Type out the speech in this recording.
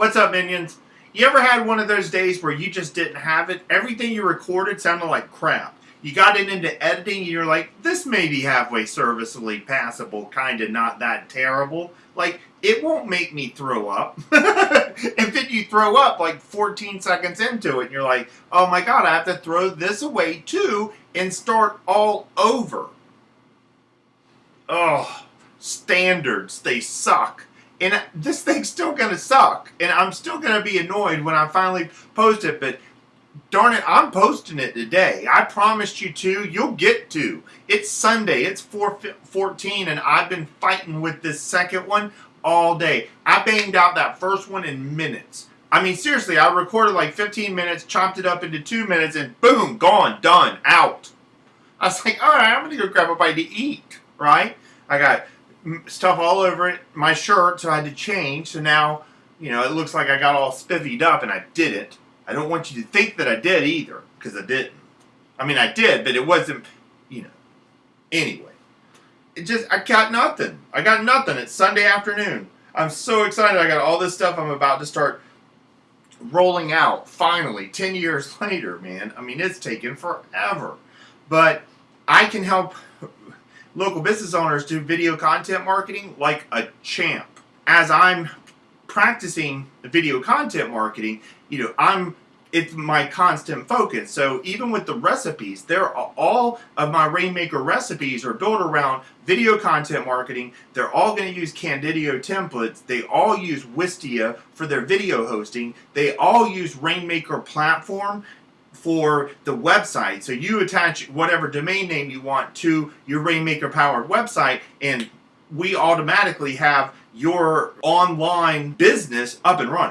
What's up, minions? You ever had one of those days where you just didn't have it? Everything you recorded sounded like crap. You got it into editing and you're like, this may be halfway serviceably passable, kind of not that terrible. Like, it won't make me throw up. and then you throw up like 14 seconds into it and you're like, oh my god, I have to throw this away too and start all over. Oh, standards, they suck. And this thing's still going to suck. And I'm still going to be annoyed when I finally post it, but darn it, I'm posting it today. I promised you to. You'll get to. It's Sunday. It's 414, and I've been fighting with this second one all day. I banged out that first one in minutes. I mean, seriously, I recorded like 15 minutes, chopped it up into two minutes, and boom, gone, done, out. I was like, all right, I'm going to go grab a bite to eat, right? I got stuff all over it, my shirt, so I had to change. So now, you know, it looks like I got all spivvied up, and I didn't. I don't want you to think that I did either, because I didn't. I mean, I did, but it wasn't, you know. Anyway, it just, I got nothing. I got nothing. It's Sunday afternoon. I'm so excited. I got all this stuff I'm about to start rolling out, finally, 10 years later, man. I mean, it's taken forever. But I can help local business owners do video content marketing like a champ. As I'm practicing video content marketing, you know, I'm it's my constant focus. So even with the recipes, there are all of my Rainmaker recipes are built around video content marketing. They're all going to use Candidio templates. They all use Wistia for their video hosting. They all use Rainmaker platform for the website. So you attach whatever domain name you want to your Rainmaker powered website and we automatically have your online business up and running.